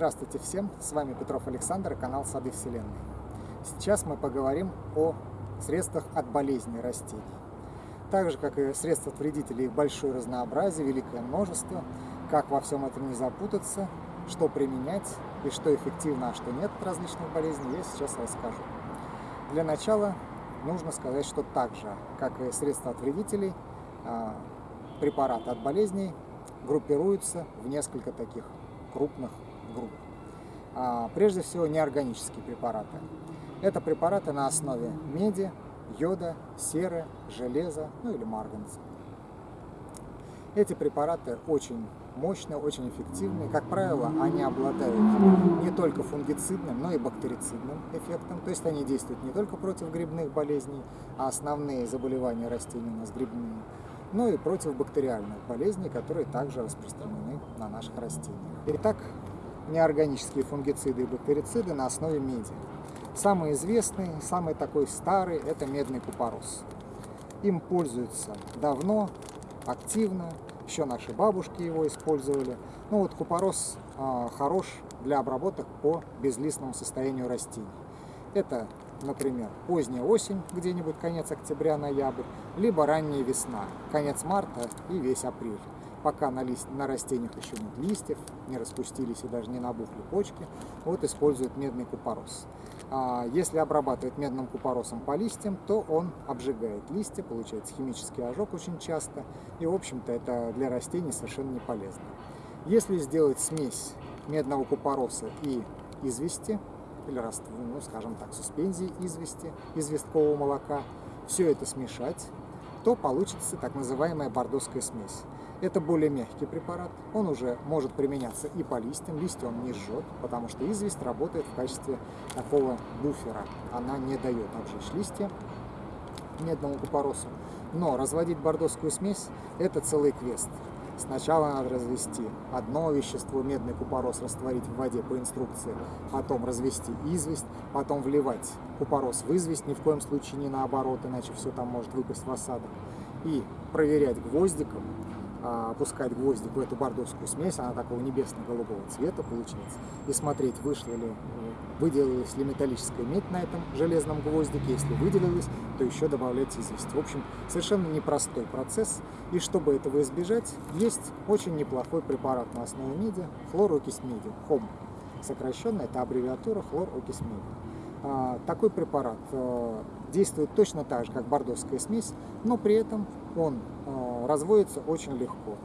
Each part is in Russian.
Здравствуйте всем, с вами Петров Александр, канал Сады Вселенной. Сейчас мы поговорим о средствах от болезней растений. Так же, как и средств от вредителей, их большое разнообразие, великое множество. Как во всем этом не запутаться, что применять и что эффективно, а что нет различных болезней, я сейчас расскажу. Для начала нужно сказать, что так же, как и средства от вредителей, а, препараты от болезней группируются в несколько таких крупных групп. А, прежде всего, неорганические препараты. Это препараты на основе меди, йода, серы, железа, ну или марганца. Эти препараты очень мощные, очень эффективные. Как правило, они обладают не только фунгицидным, но и бактерицидным эффектом. То есть они действуют не только против грибных болезней, а основные заболевания растений у нас грибные, но и против бактериальных болезней, которые также распространены на наших растениях. Итак, неорганические фунгициды и бактерициды на основе меди. Самый известный, самый такой старый – это медный купорос. Им пользуются давно, активно, еще наши бабушки его использовали. Ну вот купорос э, хорош для обработок по безлистному состоянию растений. Это, например, поздняя осень, где-нибудь конец октября-ноябрь, либо ранняя весна, конец марта и весь апрель пока на, лист, на растениях еще нет листьев, не распустились и даже не набухли почки, вот используют медный купорос. А если обрабатывать медным купоросом по листьям, то он обжигает листья, получается химический ожог очень часто, и в общем-то это для растений совершенно не полезно. Если сделать смесь медного купороса и извести, или, ну, скажем так, суспензии извести, известкового молока, все это смешать, то получится так называемая бордоская смесь. Это более мягкий препарат, он уже может применяться и по листьям, листья он не жжет, потому что известь работает в качестве такого буфера, она не дает обжечь листья медному купоросу. Но разводить бордоскую смесь – это целый квест. Сначала надо развести одно вещество, медный купорос, растворить в воде по инструкции, потом развести известь, потом вливать купорос в известь, ни в коем случае не наоборот, иначе все там может выпасть в осадок, и проверять гвоздиком, опускать гвоздик в эту бордовскую смесь, она такого небесно-голубого цвета получается, и смотреть, вышла ли, выделилась ли металлическая медь на этом железном гвоздике, если выделилась, то еще добавлять известь. В общем, совершенно непростой процесс, и чтобы этого избежать, есть очень неплохой препарат на основе меди, хлорокись меди, ХОМ. Сокращенно это аббревиатура хлорокись меди. А, такой препарат э, действует точно так же, как бордовская смесь, но при этом он э, разводится очень легко.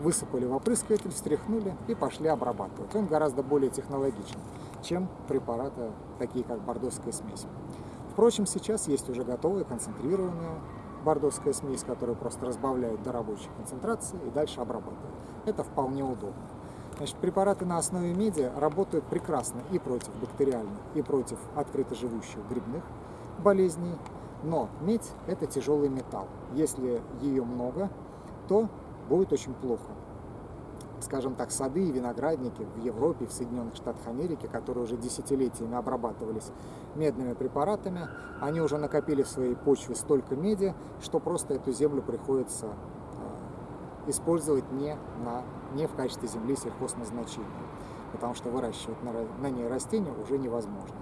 Высыпали в опрыскиватель, встряхнули и пошли обрабатывать. Он гораздо более технологичен, чем препараты, такие как бордовская смесь. Впрочем, сейчас есть уже готовая концентрированная бордовская смесь, которую просто разбавляют до рабочей концентрации и дальше обрабатывают. Это вполне удобно. Значит, препараты на основе меди работают прекрасно и против бактериальных, и против открыто живущих грибных болезней. Но медь – это тяжелый металл. Если ее много, то будет очень плохо. Скажем так, сады и виноградники в Европе, в Соединенных Штатах Америки, которые уже десятилетиями обрабатывались медными препаратами, они уже накопили в своей почве столько меди, что просто эту землю приходится использовать не, на, не в качестве земли сельхозназначения, потому что выращивать на, на ней растения уже невозможно.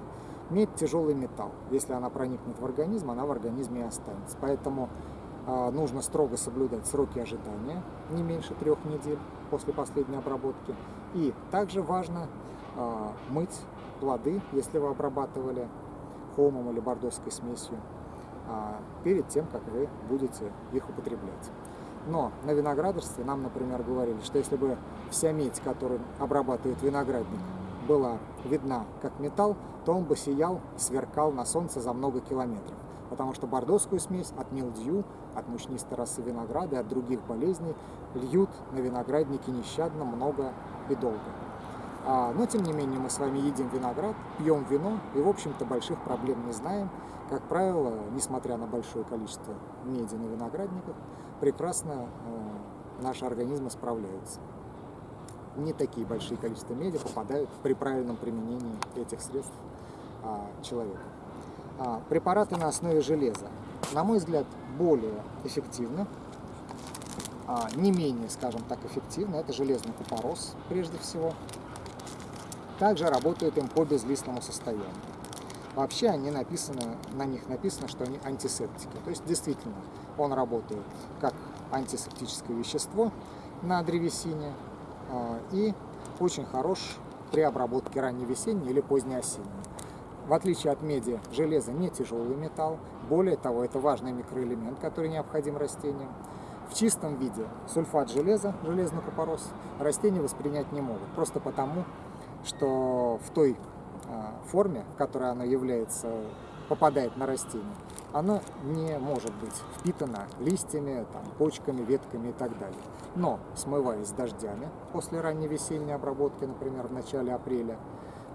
Медь – тяжелый металл. Если она проникнет в организм, она в организме и останется. Поэтому э, нужно строго соблюдать сроки ожидания, не меньше трех недель после последней обработки. И также важно э, мыть плоды, если вы обрабатывали хомом или бордовской смесью, э, перед тем, как вы будете их употреблять. Но на виноградарстве нам, например, говорили, что если бы вся медь, которую обрабатывает виноградник, была видна как металл, то он бы сиял, сверкал на солнце за много километров. Потому что бордоскую смесь от милдью, от мучнистой росы винограда и от других болезней льют на виноградники нещадно, много и долго. А, но, тем не менее, мы с вами едим виноград, пьем вино и, в общем-то, больших проблем не знаем. Как правило, несмотря на большое количество меди на виноградниках, прекрасно э, наши организмы справляются. Не такие большие количества меди попадают при правильном применении этих средств а, человека. А, препараты на основе железа, на мой взгляд, более эффективны, а, не менее, скажем так, эффективны. Это железный купорос, прежде всего. Также работают им по безлистному состоянию. Вообще они написаны, на них написано, что они антисептики. То есть действительно он работает как антисептическое вещество на древесине и очень хорош при обработке ранневесенней или позднеосенней. В отличие от меди, железо не тяжелый металл. Более того, это важный микроэлемент, который необходим растениям. В чистом виде сульфат железа, железный купорос, растения воспринять не могут. Просто потому, что в той а, форме, в которой оно является, попадает на растение, оно не может быть впитано листьями, там, почками, ветками и так далее. Но, смываясь дождями после ранней весенней обработки, например, в начале апреля,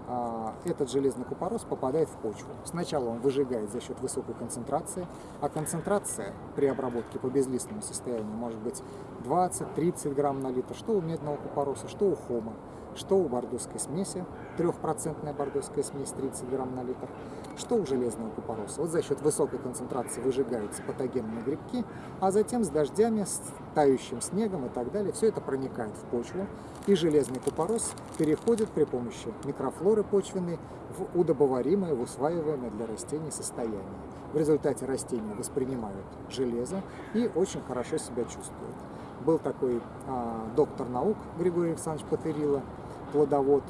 а, этот железный купорос попадает в почву. Сначала он выжигает за счет высокой концентрации, а концентрация при обработке по безлистному состоянию может быть 20-30 грамм на литр, что у медного купороса, что у хома что у бордоской смеси, трехпроцентная бордоская смесь 30 грамм на литр, что у железного купороса. Вот за счет высокой концентрации выжигаются патогенные грибки, а затем с дождями, с тающим снегом и так далее, все это проникает в почву, и железный купорос переходит при помощи микрофлоры почвенной в удобоваримое, в усваиваемое для растений состояние. В результате растения воспринимают железо и очень хорошо себя чувствуют. Был такой а, доктор наук Григорий Александрович Патерила, плодовод,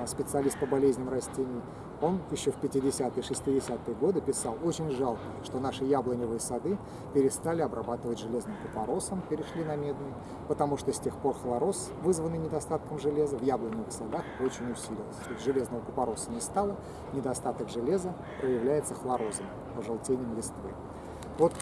а, специалист по болезням растений, он еще в 50-е, 60-е годы писал, очень жалко, что наши яблоневые сады перестали обрабатывать железным купоросом, перешли на медный, потому что с тех пор хлороз, вызванный недостатком железа, в яблоневых садах очень усилился. Железного купороса не стало, недостаток железа проявляется хлорозом, пожелтением листвы. Вот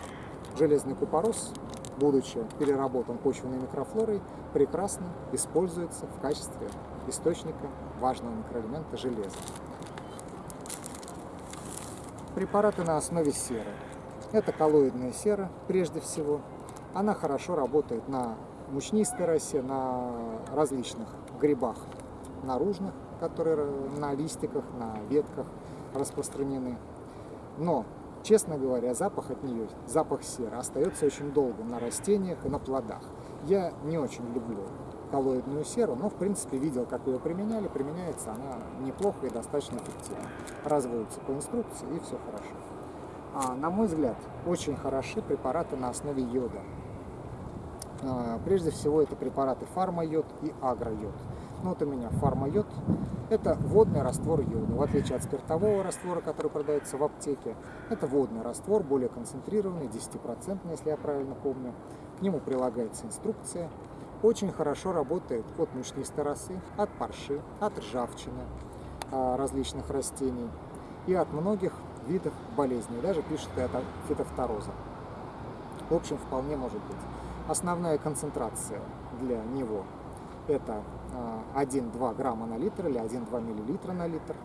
железный купорос будучи переработан почвенной микрофлорой, прекрасно используется в качестве источника важного микроэлемента железа. Препараты на основе серы. Это коллоидная сера, прежде всего. Она хорошо работает на мучнистой росе, на различных грибах наружных, которые на листиках, на ветках распространены. Но Честно говоря, запах от нее, запах серы, остается очень долго на растениях и на плодах. Я не очень люблю коллоидную серу, но в принципе видел, как ее применяли. Применяется она неплохо и достаточно эффективно. Разводится по инструкции и все хорошо. А, на мой взгляд, очень хороши препараты на основе йода. А, прежде всего это препараты фармайод и агройод. Ну вот у меня фармайод. Это водный раствор йода. В отличие от спиртового раствора, который продается в аптеке, это водный раствор, более концентрированный, 10%, если я правильно помню. К нему прилагается инструкция. Очень хорошо работает от мучнистой росы, от парши, от ржавчины а, различных растений и от многих видов болезней. Даже пишет это фитофтороза. В общем, вполне может быть. Основная концентрация для него это 1-2 а, грамма на литр или 1-2 миллилитра на литр.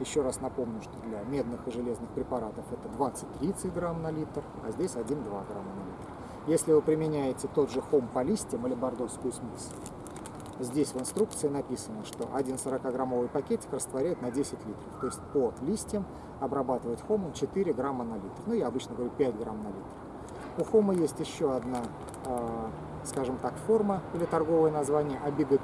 Еще раз напомню, что для медных и железных препаратов это 20-30 грамм на литр, а здесь 1-2 грамма на литр. Если вы применяете тот же хом по листьям или бордовскую смесь, здесь в инструкции написано, что один 40-граммовый пакетик растворяет на 10 литров. То есть по листьям обрабатывать хомом 4 грамма на литр. Ну, я обычно говорю 5 грамм на литр. У хома есть еще одна а, скажем так, форма или торговое название Абигапик.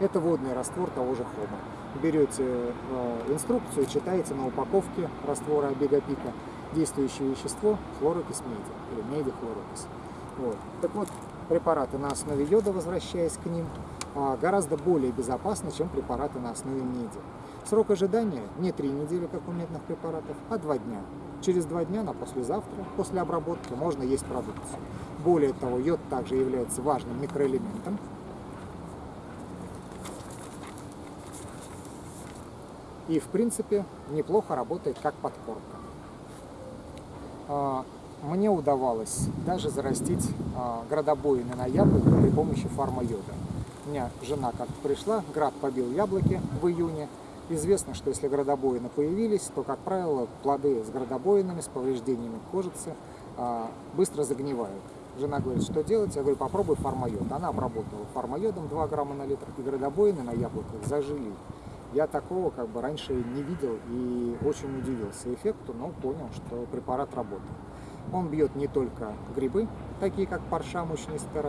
Это водный раствор того же хома. Берете э, инструкцию, читаете на упаковке раствора Абигапика действующее вещество хлорокис меди или меди хлорокис. Вот. Так вот, препараты на основе йода, возвращаясь к ним, а, гораздо более безопасны, чем препараты на основе меди. Срок ожидания не три недели, как у медных препаратов, а два дня. Через два дня на послезавтра, после обработки, можно есть продукцию. Более того, йод также является важным микроэлементом. И, в принципе, неплохо работает как подкормка. Мне удавалось даже зарастить а, градобоины на яблоко при помощи фарма-йода. У меня жена как пришла, град побил яблоки в июне. Известно, что если градобоины появились, то, как правило, плоды с градобоинами, с повреждениями кожицы а, быстро загнивают. Жена говорит, что делать? Я говорю, попробуй фармайод. Она обработала фармайодом 2 грамма на литр, и градобоины на яблоках зажили. Я такого как бы раньше не видел и очень удивился эффекту, но понял, что препарат работает. Он бьет не только грибы, такие как парша, мучнистая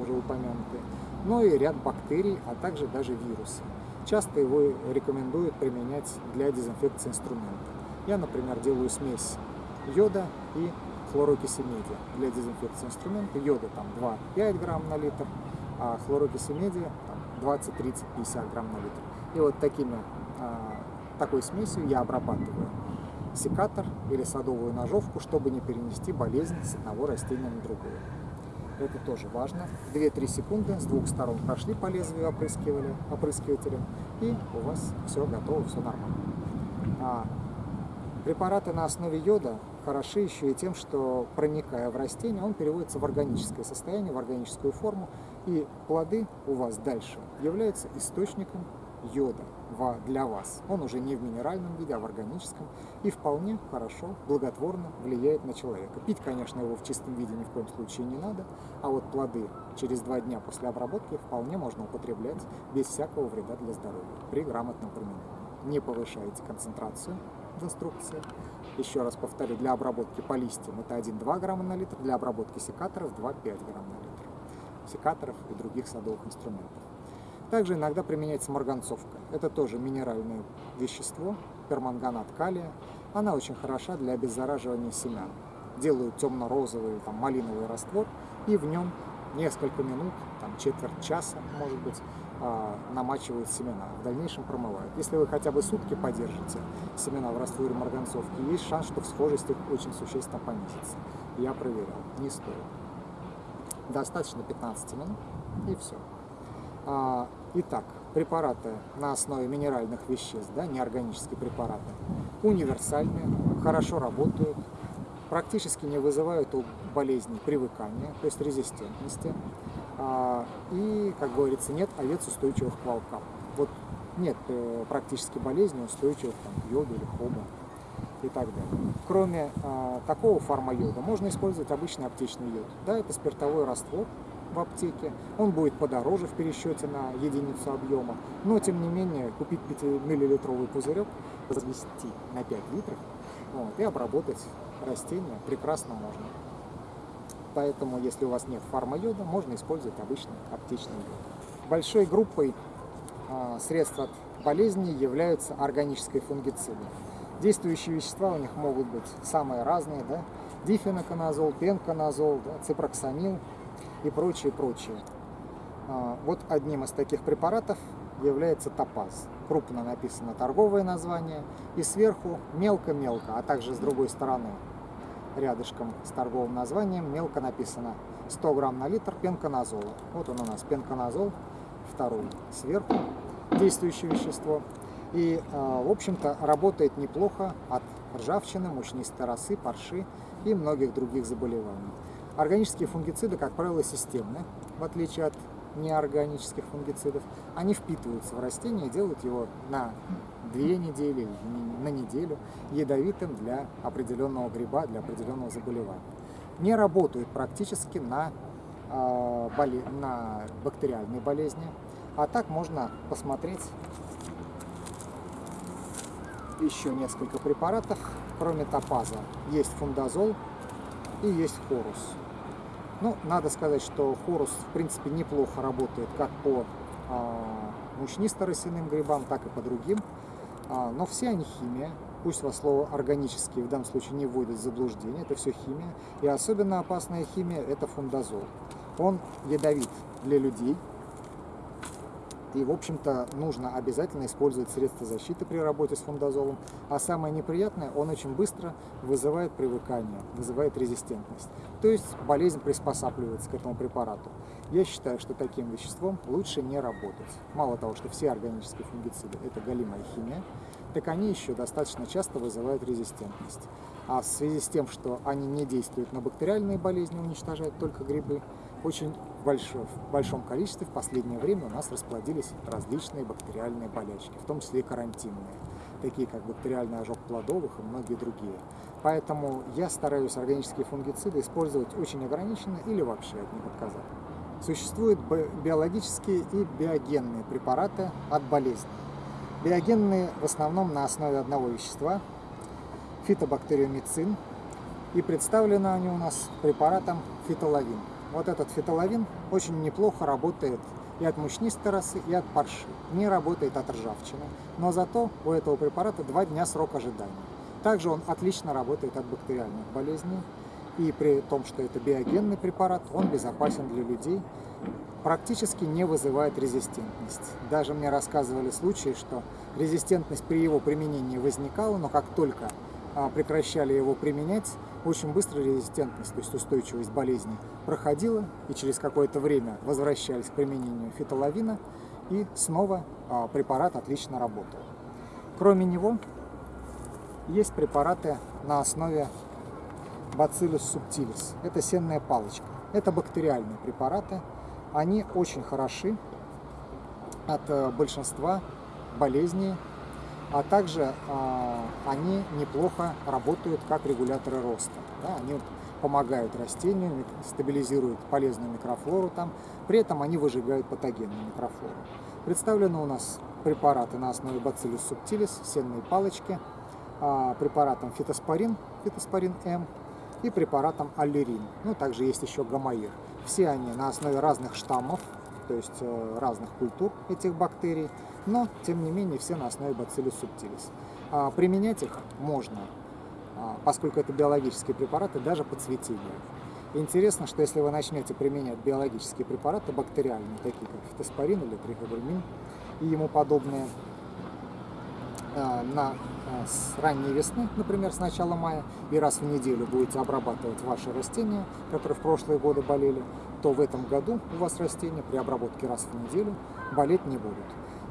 уже упомянутые, но и ряд бактерий, а также даже вирусы. часто его рекомендуют применять для дезинфекции инструмента. Я, например, делаю смесь йода и хлорокиси меди для дезинфекции инструмента. Йода там 2-5 грамм на литр, а хлорокиси меди 20, 30, 50 грамм на литр. И вот такими, а, такой смесью я обрабатываю секатор или садовую ножовку, чтобы не перенести болезнь с одного растения на другое. Это тоже важно. 2-3 секунды с двух сторон прошли по лезвию опрыскивали, опрыскивателем, и у вас все готово, все нормально. А препараты на основе йода хороши еще и тем, что проникая в растение, он переводится в органическое состояние, в органическую форму, и плоды у вас дальше являются источником йода для вас. Он уже не в минеральном виде, а в органическом и вполне хорошо, благотворно влияет на человека. Пить, конечно, его в чистом виде ни в коем случае не надо, а вот плоды через два дня после обработки вполне можно употреблять без всякого вреда для здоровья при грамотном применении. Не повышайте концентрацию в инструкции. Еще раз повторю, для обработки по листьям это 1-2 грамма на литр, для обработки секаторов 2-5 грамм на литр. Секаторов и других садовых инструментов. Также иногда применяется марганцовка. Это тоже минеральное вещество, перманганат калия. Она очень хороша для обеззараживания семян. Делают темно-розовый, там, малиновый раствор, и в нем несколько минут, там, четверть часа, может быть, а, намачивают семена, в дальнейшем промывают. Если вы хотя бы сутки подержите семена в растворе марганцовки, есть шанс, что всхожесть их очень существенно понизится. Я проверял, не стоит. Достаточно 15 минут, и все. А, итак, препараты на основе минеральных веществ, да, неорганические препараты, универсальные, хорошо работают, практически не вызывают у болезней привыкания, то есть резистентности. А, и, как говорится, нет овец устойчивых к волкам. Вот нет э, практически болезней устойчивых там, к йоду или хобу и так далее. Кроме а, такого фармайода можно использовать обычный аптечный йод. Да, это спиртовой раствор, в аптеке. Он будет подороже в пересчете на единицу объема, но тем не менее купить 5-миллилитровый пузырек, развести на 5 литров вот, и обработать растения прекрасно можно. Поэтому, если у вас нет фармайода, можно использовать обычный аптечный йод. Большой группой э, средств от болезней являются органические фунгициды. Действующие вещества у них могут быть самые разные, да? дифеноконазол, пенконазол, да? ципроксамил, и прочее, прочее. А, вот одним из таких препаратов является топаз. Крупно написано торговое название и сверху мелко-мелко, а также с другой стороны рядышком с торговым названием мелко написано 100 грамм на литр пенконазола. Вот он у нас пенконазол, второй сверху, действующее вещество. И, а, в общем-то, работает неплохо от ржавчины, мучнистой росы, парши и многих других заболеваний. Органические фунгициды, как правило, системны, в отличие от неорганических фунгицидов. Они впитываются в растение и делают его на две недели, на неделю ядовитым для определенного гриба, для определенного заболевания. Не работают практически на, э, боле... на бактериальные болезни. А так можно посмотреть еще несколько препаратов. Кроме топаза есть фундазол и есть хорус. Ну, надо сказать, что хорус, в принципе, неплохо работает как по а, мучнисто-росяным грибам, так и по другим. А, но все они химия. Пусть вас слово органические в данном случае не вводит в заблуждение, это все химия. И особенно опасная химия – это фундазол. Он ядовит для людей, и, в общем-то, нужно обязательно использовать средства защиты при работе с фундазолом. А самое неприятное, он очень быстро вызывает привыкание, вызывает резистентность. То есть болезнь приспосабливается к этому препарату. Я считаю, что таким веществом лучше не работать. Мало того, что все органические фунгициды – это галимая химия, так они еще достаточно часто вызывают резистентность. А в связи с тем, что они не действуют на бактериальные болезни, уничтожают только грибы, очень большом, в большом количестве в последнее время у нас расплодились различные бактериальные болячки, в том числе и карантинные, такие как бактериальный ожог плодовых и многие другие. Поэтому я стараюсь органические фунгициды использовать очень ограниченно или вообще от них отказаться. Существуют биологические и биогенные препараты от болезней. Биогенные в основном на основе одного вещества – фитобактериомицин, и представлены они у нас препаратом фитолавин. Вот этот фитолавин очень неплохо работает и от мучнистой росы, и от парши. Не работает от ржавчины, но зато у этого препарата два дня срок ожидания. Также он отлично работает от бактериальных болезней, и при том, что это биогенный препарат, он безопасен для людей, практически не вызывает резистентность. Даже мне рассказывали случаи, что резистентность при его применении возникала, но как только а, прекращали его применять, очень быстро резистентность, то есть устойчивость болезни проходила, и через какое-то время возвращались к применению фитолавина, и снова а, препарат отлично работал. Кроме него, есть препараты на основе Bacillus subtilis. Это сенная палочка. Это бактериальные препараты. Они очень хороши от э, большинства болезней, а также э, они неплохо работают как регуляторы роста. Да? Они помогают растению, стабилизируют полезную микрофлору там, при этом они выжигают патогенную микрофлору. Представлены у нас препараты на основе Bacillus subtilis, сенные палочки, э, препаратом фитоспорин, фитоспорин М, и препаратом аллерин. Ну, также есть еще гамаир. Все они на основе разных штаммов, то есть э, разных культур этих бактерий, но, тем не менее, все на основе Bacillus subtilis. А, применять их можно, а, поскольку это биологические препараты, даже по цветению. Интересно, что если вы начнете применять биологические препараты бактериальные, такие как фитоспорин или триходермин и ему подобные, на, э, с ранней весны, например, с начала мая, и раз в неделю будете обрабатывать ваши растения, которые в прошлые годы болели, то в этом году у вас растения при обработке раз в неделю болеть не будут.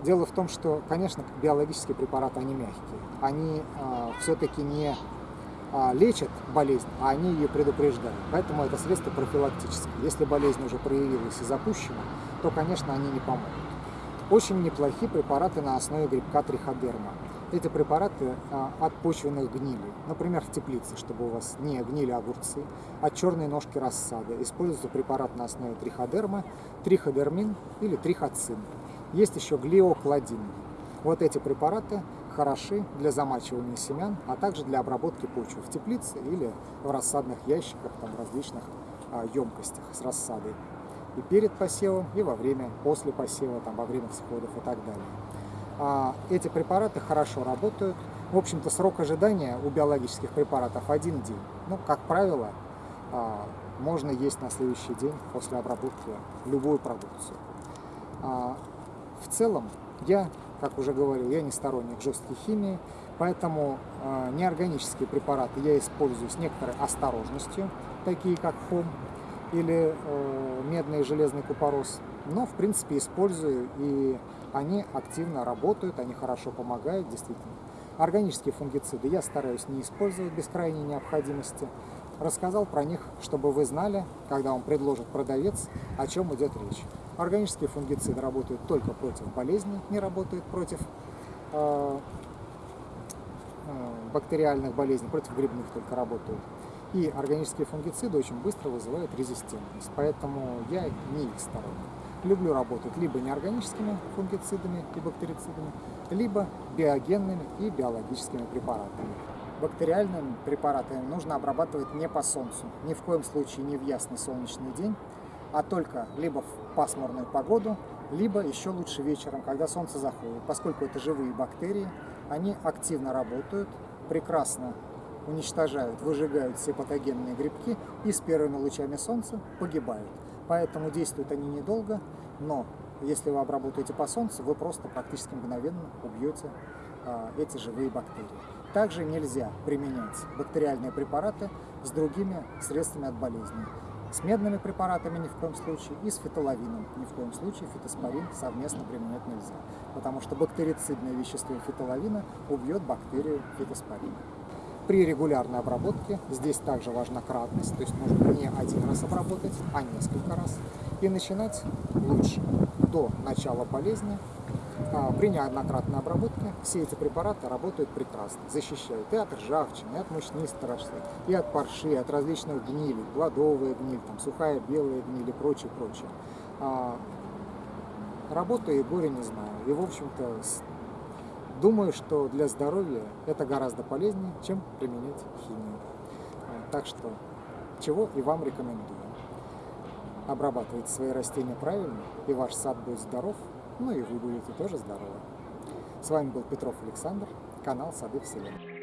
Дело в том, что, конечно, биологические препараты, они мягкие. Они э, все-таки не э, лечат болезнь, а они ее предупреждают. Поэтому это средство профилактическое. Если болезнь уже проявилась и запущена, то, конечно, они не помогут. Очень неплохие препараты на основе грибка триходерма. Эти препараты а, от почвенных гнилей, например, в теплице, чтобы у вас не гнили огурцы, от черной ножки рассады. Используется препарат на основе триходерма, триходермин или трихоцин. Есть еще глиокладин. Вот эти препараты хороши для замачивания семян, а также для обработки почвы в теплице или в рассадных ящиках, там, в различных а, емкостях с рассадой и перед посевом, и во время, после посева, там, во время всходов и так далее. А, эти препараты хорошо работают. В общем-то, срок ожидания у биологических препаратов один день. Ну, как правило, а, можно есть на следующий день после обработки любую продукцию. А, в целом, я, как уже говорил, я не сторонник жесткой химии, поэтому неорганические препараты я использую с некоторой осторожностью, такие как хом, или э, медный и железный купорос. Но, в принципе, использую, и они активно работают, они хорошо помогают, действительно. Органические фунгициды я стараюсь не использовать без крайней необходимости. Рассказал про них, чтобы вы знали, когда вам предложит продавец, о чем идет речь. Органические фунгициды работают только против болезней, не работают против э, э, бактериальных болезней, против грибных только работают. И органические фунгициды очень быстро вызывают резистентность, поэтому я не их сторонник. Люблю работать либо неорганическими фунгицидами и бактерицидами, либо биогенными и биологическими препаратами. Бактериальными препаратами нужно обрабатывать не по солнцу, ни в коем случае не в ясный солнечный день, а только либо в пасмурную погоду, либо еще лучше вечером, когда солнце заходит. Поскольку это живые бактерии, они активно работают, прекрасно уничтожают, выжигают все патогенные грибки и с первыми лучами солнца погибают. Поэтому действуют они недолго, но если вы обработаете по солнцу, вы просто практически мгновенно убьете а, эти живые бактерии. Также нельзя применять бактериальные препараты с другими средствами от болезни. С медными препаратами ни в коем случае и с фитолавином ни в коем случае фитоспорин совместно применять нельзя, потому что бактерицидное вещество фитолавина убьет бактерию фитоспорина. При регулярной обработке здесь также важна кратность, то есть нужно не один раз обработать, а несколько раз. И начинать лучше до начала болезни. А, при неоднократной обработке все эти препараты работают прекрасно, защищают и от ржавчины, и от мучнистой росты, и от парши, и от различных гнилей, плодовая гниль, там, сухая белая гниль и прочее, прочее. А, работаю и горе не знаю. И, в общем-то, Думаю, что для здоровья это гораздо полезнее, чем применять химию. А, так что, чего и вам рекомендую. Обрабатывайте свои растения правильно, и ваш сад будет здоров, ну и вы будете тоже здоровы. С вами был Петров Александр, канал Сады Вселенной.